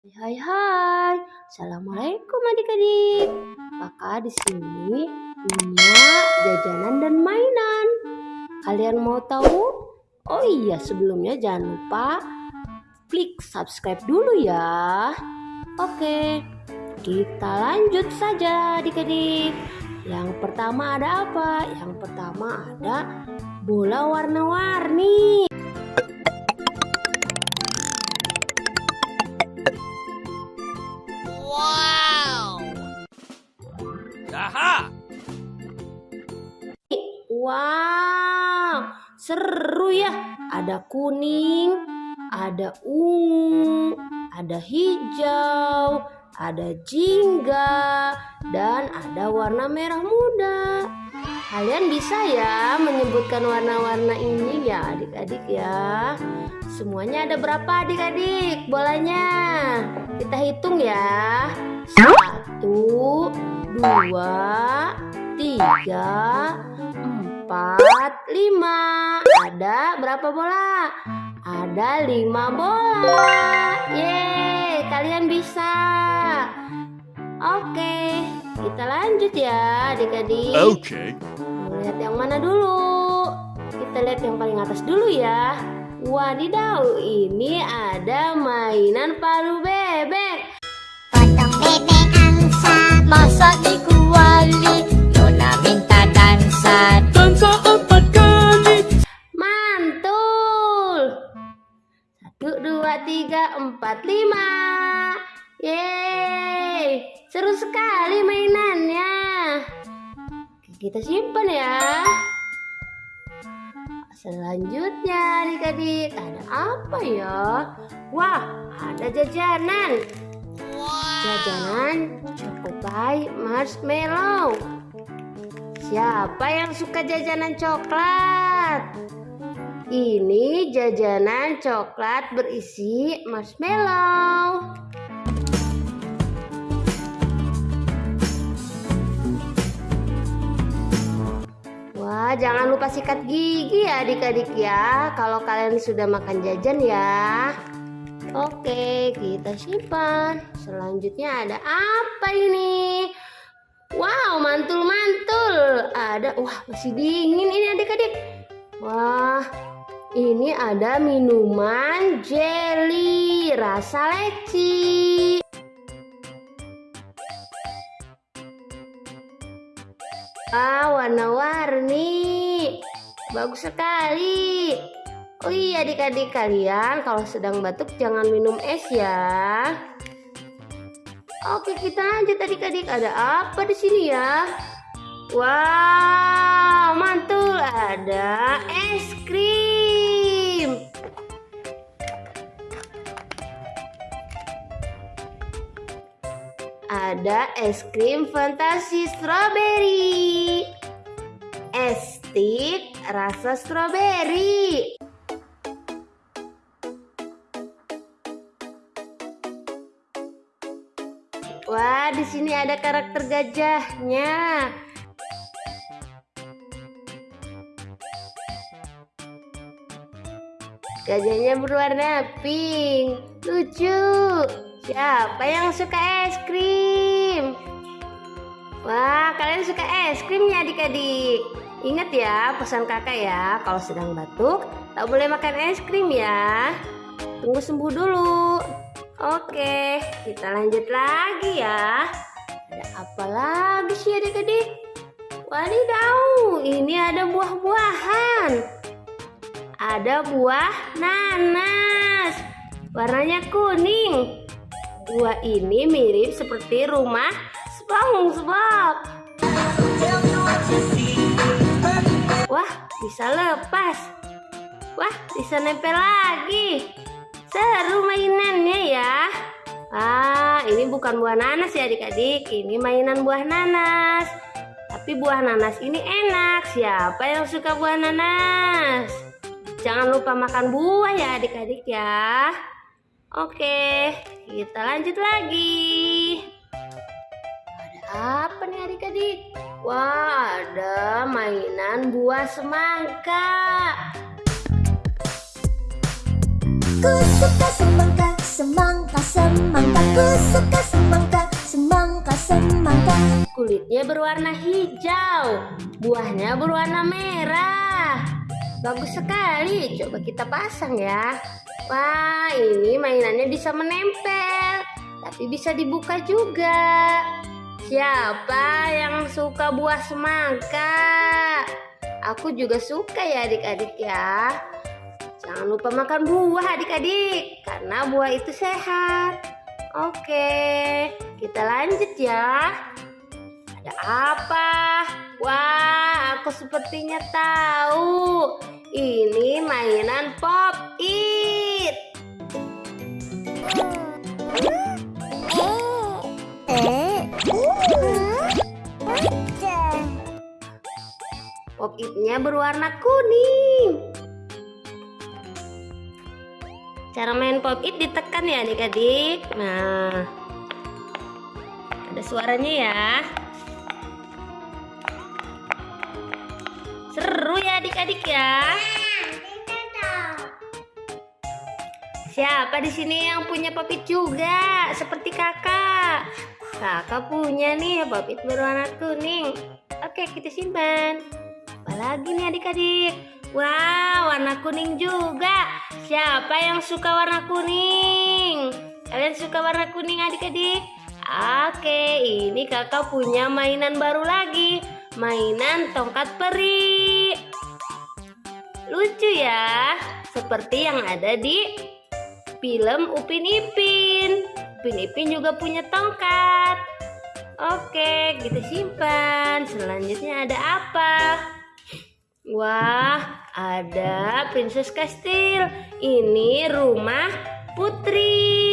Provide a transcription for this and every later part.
Hai hai, assalamualaikum adik-adik. Kakak di sini punya jajanan dan mainan. Kalian mau tahu? Oh iya, sebelumnya jangan lupa klik subscribe dulu ya. Oke, kita lanjut saja adik-adik. Yang pertama ada apa? Yang pertama ada bola warna-warni. Seru ya. Ada kuning, ada ungu, ada hijau, ada jingga, dan ada warna merah muda. Kalian bisa ya menyebutkan warna-warna ini ya adik-adik ya. Semuanya ada berapa adik-adik bolanya? Kita hitung ya. Satu, dua, tiga, empat, lima. Ada berapa bola? Ada lima bola. Yeay, kalian bisa. Oke, kita lanjut ya adik-adik. Okay. Mau lihat yang mana dulu? Kita lihat yang paling atas dulu ya. Wadidaw, ini ada mainan palu bebek. Potong bebek angsa Masak di kuali tiga, empat, lima. Yeay, seru sekali mainannya. Kita simpan ya. Selanjutnya adik-adik ada apa ya? Wah, ada jajanan. Jajanan Chocobai Marshmallow. Siapa yang suka jajanan coklat? Ini jajanan coklat berisi marshmallow. Wah, jangan lupa sikat gigi ya adik-adik ya. Kalau kalian sudah makan jajan ya. Oke, kita simpan. Selanjutnya ada apa ini? Wow, mantul-mantul. Ada, wah masih dingin ini adik-adik. Wah, ini ada minuman jelly rasa leci. Ah, warna-warni. Bagus sekali. Oh iya adik-adik kalian kalau sedang batuk jangan minum es ya. Oke kita lanjut adik-adik ada apa di sini ya? Wow mantul ada es krim. Ada es krim fantasi strawberry. Es stick rasa strawberry. Wah, di sini ada karakter gajahnya. Gajahnya berwarna pink. Lucu. Siapa yang suka es krim? Wah, kalian suka es krimnya adik-adik. Ingat ya, pesan kakak ya, kalau sedang batuk, tak boleh makan es krim ya. Tunggu sembuh dulu. Oke, kita lanjut lagi ya. Ada apa lagi sih adik-adik? Wadidaw, ini ada buah-buahan. Ada buah nanas. Warnanya kuning. Buah ini mirip seperti rumah SpongeBob. Wah, bisa lepas. Wah, bisa nempel lagi. Seru mainannya ya. Ah, ini bukan buah nanas ya adik-adik. Ini mainan buah nanas. Tapi buah nanas ini enak. Siapa yang suka buah nanas? Jangan lupa makan buah ya adik-adik ya. Oke, kita lanjut lagi. Ada apa nih adik-adik? Wah, ada mainan buah semangka. Ku suka semangka semangka semangka ku suka semangka semangka semangka Kulitnya berwarna hijau, buahnya berwarna merah. Bagus sekali, coba kita pasang ya. Wah, ini mainannya bisa menempel, tapi bisa dibuka juga. Siapa yang suka buah semangka? Aku juga suka ya adik-adik ya. Jangan lupa makan buah adik-adik, karena buah itu sehat. Oke, kita lanjut ya. Ada apa? Wah, aku sepertinya tahu. Ini mainan Pop It. Pop It-nya berwarna kuning. Cara main Pop It ditekan ya adik-adik. Nah, ada suaranya ya. Seru ya adik-adik ya. Siapa di sini yang punya popit juga seperti kakak? Kakak punya nih popit berwarna kuning. Oke, kita simpan. Apalagi nih adik-adik? Wow, warna kuning juga. Siapa yang suka warna kuning? Kalian suka warna kuning adik-adik? Oke, ini kakak punya mainan baru lagi. Mainan tongkat peri. Lucu ya, seperti yang ada di film Upin Ipin. Upin Ipin juga punya tongkat. Oke, kita simpan. Selanjutnya ada apa? Wah, ada Princess Castle. Ini rumah putri.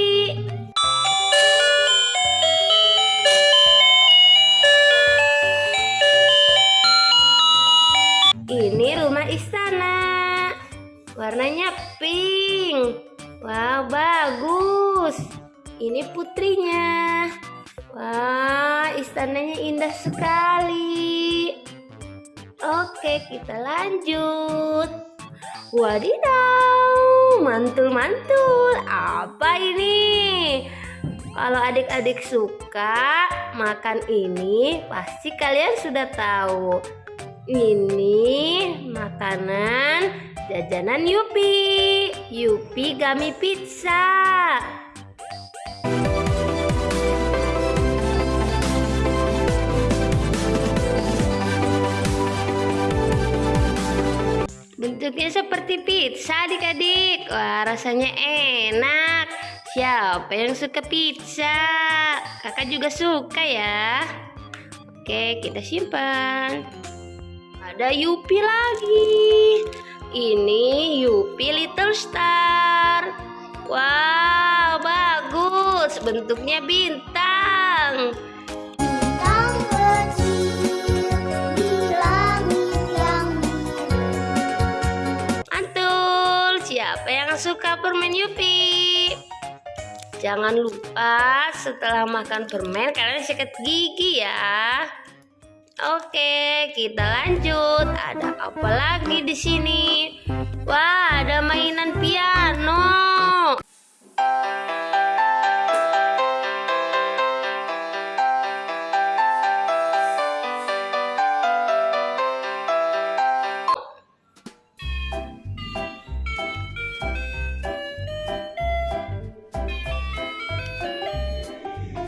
Istananya indah sekali. Oke, kita lanjut. Wadidaw, mantul-mantul. Apa ini? Kalau adik-adik suka makan ini, pasti kalian sudah tahu. Ini makanan jajanan Yupi. Yupi Gami Pizza. Bentuknya seperti pizza adik-adik. Wah rasanya enak. Siapa yang suka pizza? Kakak juga suka ya. Oke kita simpan. Ada Yupi lagi. Ini Yupi Little Star. Wow, bagus. Bentuknya bintang. Suka permen Yupi? Jangan lupa setelah makan permen kalian sikat gigi ya. Oke, kita lanjut. Ada apa lagi di sini? Wah, ada mainan piano.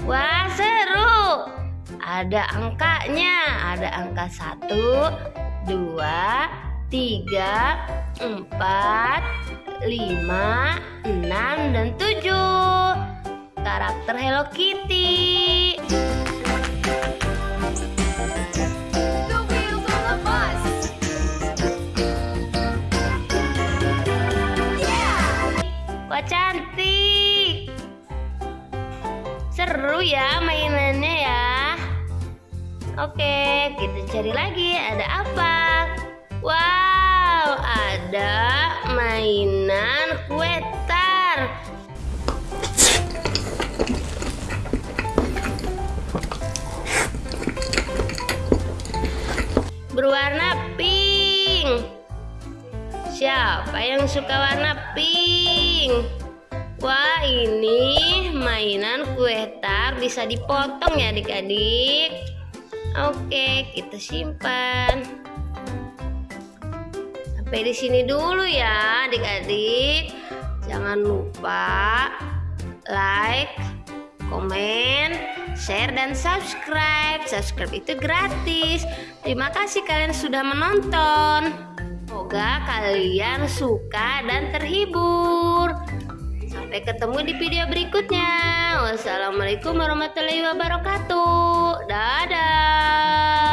Wah, seru. Ada angkanya, ada angka satu, dua, tiga, empat, lima, enam, dan tujuh. Karakter Hello Kitty. Cari lagi. Ada apa? Wow, ada mainan kue tar. Berwarna pink. Siapa yang suka warna pink? Wah, ini mainan kue tar bisa dipotong ya adik-adik. Oke, kita simpan. Sampai di sini dulu ya adik-adik. Jangan lupa like, komen, share, dan subscribe. Subscribe itu gratis. Terima kasih kalian sudah menonton. Semoga kalian suka dan terhibur. Sampai ketemu di video berikutnya. Wassalamualaikum warahmatullahi wabarakatuh. Dadah.